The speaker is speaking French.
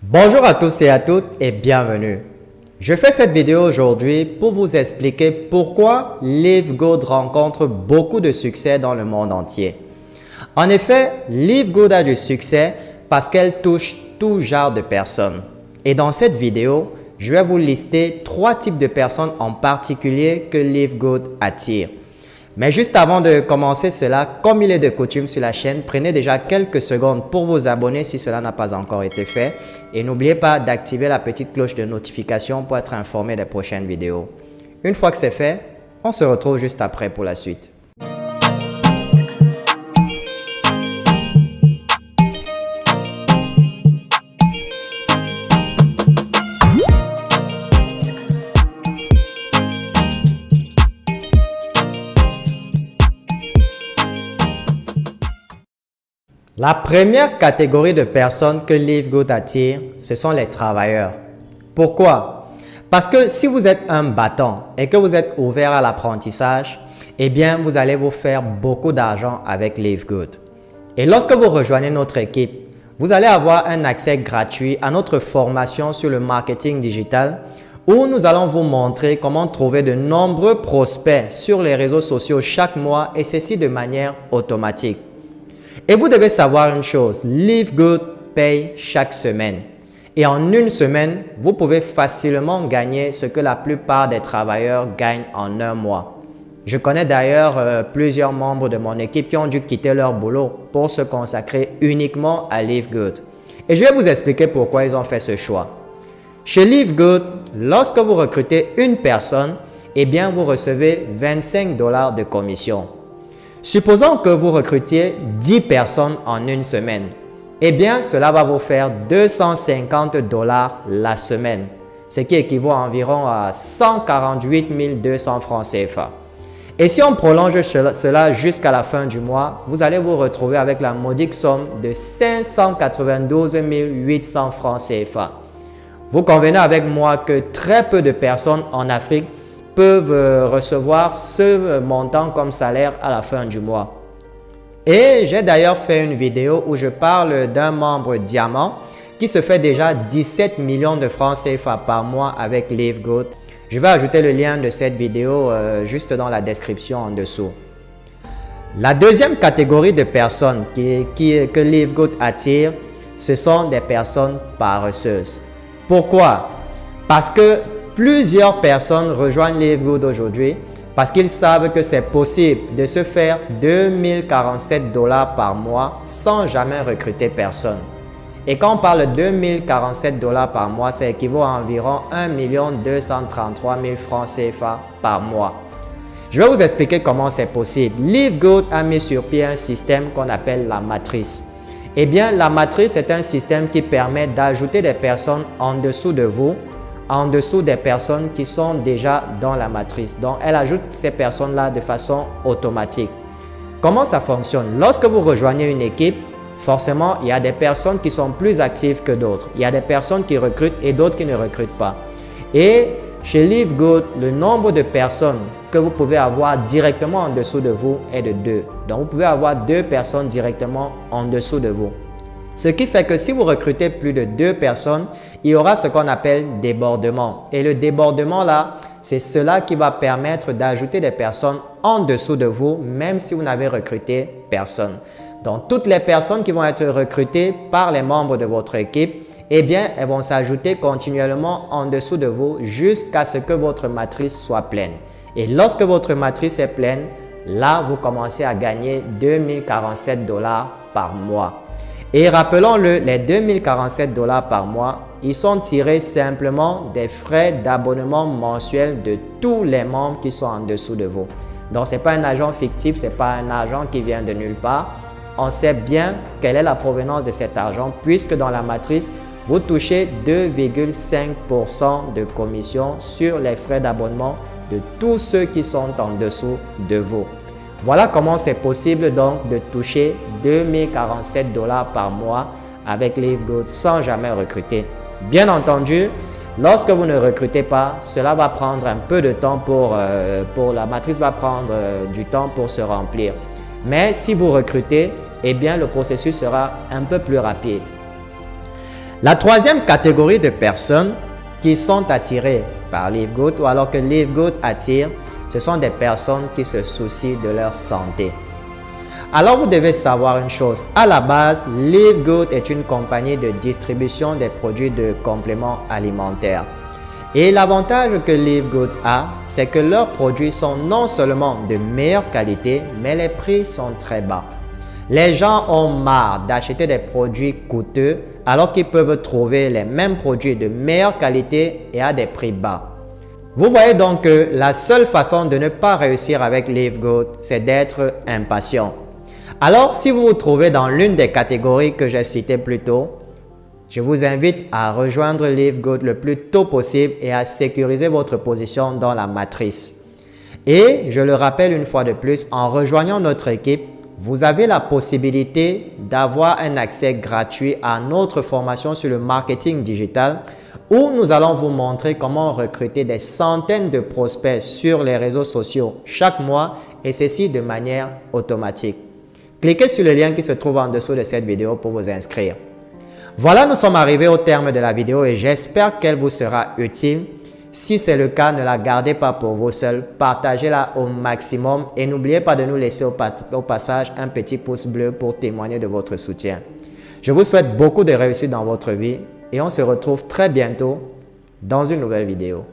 Bonjour à tous et à toutes et bienvenue. Je fais cette vidéo aujourd'hui pour vous expliquer pourquoi LiveGood rencontre beaucoup de succès dans le monde entier. En effet, LiveGood a du succès parce qu'elle touche tout genre de personnes. Et dans cette vidéo, je vais vous lister trois types de personnes en particulier que LiveGood attire. Mais juste avant de commencer cela, comme il est de coutume sur la chaîne, prenez déjà quelques secondes pour vous abonner si cela n'a pas encore été fait. Et n'oubliez pas d'activer la petite cloche de notification pour être informé des prochaines vidéos. Une fois que c'est fait, on se retrouve juste après pour la suite. La première catégorie de personnes que LiveGood attire, ce sont les travailleurs. Pourquoi? Parce que si vous êtes un battant et que vous êtes ouvert à l'apprentissage, eh bien, vous allez vous faire beaucoup d'argent avec LiveGood. Et lorsque vous rejoignez notre équipe, vous allez avoir un accès gratuit à notre formation sur le marketing digital où nous allons vous montrer comment trouver de nombreux prospects sur les réseaux sociaux chaque mois et ceci de manière automatique. Et vous devez savoir une chose, Live Good paye chaque semaine. Et en une semaine, vous pouvez facilement gagner ce que la plupart des travailleurs gagnent en un mois. Je connais d'ailleurs euh, plusieurs membres de mon équipe qui ont dû quitter leur boulot pour se consacrer uniquement à Live Good. Et je vais vous expliquer pourquoi ils ont fait ce choix. Chez Live Good, lorsque vous recrutez une personne, eh bien vous recevez 25 dollars de commission. Supposons que vous recrutiez 10 personnes en une semaine. Eh bien, cela va vous faire 250 dollars la semaine, ce qui équivaut à environ à 148 200 francs CFA. Et si on prolonge cela jusqu'à la fin du mois, vous allez vous retrouver avec la modique somme de 592 800 francs CFA. Vous convenez avec moi que très peu de personnes en Afrique peuvent euh, recevoir ce montant comme salaire à la fin du mois. Et j'ai d'ailleurs fait une vidéo où je parle d'un membre diamant qui se fait déjà 17 millions de francs CFA par mois avec LiveGood. Je vais ajouter le lien de cette vidéo euh, juste dans la description en dessous. La deuxième catégorie de personnes qui, que LiveGood attire, ce sont des personnes paresseuses. Pourquoi? Parce que Plusieurs personnes rejoignent LiveGood aujourd'hui parce qu'ils savent que c'est possible de se faire 2047 dollars par mois sans jamais recruter personne. Et quand on parle de 2047 dollars par mois, ça équivaut à environ 1 233 000 francs CFA par mois. Je vais vous expliquer comment c'est possible. LiveGood a mis sur pied un système qu'on appelle la matrice. Eh bien, la matrice est un système qui permet d'ajouter des personnes en dessous de vous en dessous des personnes qui sont déjà dans la matrice. Donc, elle ajoute ces personnes-là de façon automatique. Comment ça fonctionne? Lorsque vous rejoignez une équipe, forcément, il y a des personnes qui sont plus actives que d'autres. Il y a des personnes qui recrutent et d'autres qui ne recrutent pas. Et chez LiveGood, le nombre de personnes que vous pouvez avoir directement en dessous de vous est de deux. Donc, vous pouvez avoir deux personnes directement en dessous de vous. Ce qui fait que si vous recrutez plus de deux personnes, il y aura ce qu'on appelle débordement. Et le débordement là, c'est cela qui va permettre d'ajouter des personnes en dessous de vous, même si vous n'avez recruté personne. Donc, toutes les personnes qui vont être recrutées par les membres de votre équipe, eh bien, elles vont s'ajouter continuellement en dessous de vous jusqu'à ce que votre matrice soit pleine. Et lorsque votre matrice est pleine, là, vous commencez à gagner 2047 dollars par mois. Et rappelons-le, les 2047 dollars par mois, ils sont tirés simplement des frais d'abonnement mensuel de tous les membres qui sont en dessous de vous. Donc, ce n'est pas un agent fictif, ce n'est pas un agent qui vient de nulle part. On sait bien quelle est la provenance de cet argent puisque dans la matrice, vous touchez 2,5% de commission sur les frais d'abonnement de tous ceux qui sont en dessous de vous. Voilà comment c'est possible donc de toucher 2047 dollars par mois avec LiveGood sans jamais recruter. Bien entendu, lorsque vous ne recrutez pas, cela va prendre un peu de temps pour, euh, la matrice va prendre euh, du temps pour se remplir. Mais si vous recrutez, eh bien le processus sera un peu plus rapide. La troisième catégorie de personnes qui sont attirées par LiveGood ou alors que LiveGood attire, ce sont des personnes qui se soucient de leur santé. Alors vous devez savoir une chose, à la base, LiveGood est une compagnie de distribution des produits de compléments alimentaires. Et l'avantage que LiveGood a, c'est que leurs produits sont non seulement de meilleure qualité, mais les prix sont très bas. Les gens ont marre d'acheter des produits coûteux alors qu'ils peuvent trouver les mêmes produits de meilleure qualité et à des prix bas. Vous voyez donc que la seule façon de ne pas réussir avec LiveGood, c'est d'être impatient. Alors, si vous vous trouvez dans l'une des catégories que j'ai citées plus tôt, je vous invite à rejoindre LiveGood le plus tôt possible et à sécuriser votre position dans la matrice. Et je le rappelle une fois de plus, en rejoignant notre équipe, vous avez la possibilité d'avoir un accès gratuit à notre formation sur le marketing digital où nous allons vous montrer comment recruter des centaines de prospects sur les réseaux sociaux chaque mois et ceci de manière automatique. Cliquez sur le lien qui se trouve en dessous de cette vidéo pour vous inscrire. Voilà, nous sommes arrivés au terme de la vidéo et j'espère qu'elle vous sera utile. Si c'est le cas, ne la gardez pas pour vous seul, partagez-la au maximum et n'oubliez pas de nous laisser au, au, passage un petit pouce bleu pour témoigner de votre soutien. Je vous souhaite beaucoup de réussite dans votre vie et on se retrouve très bientôt dans une nouvelle vidéo.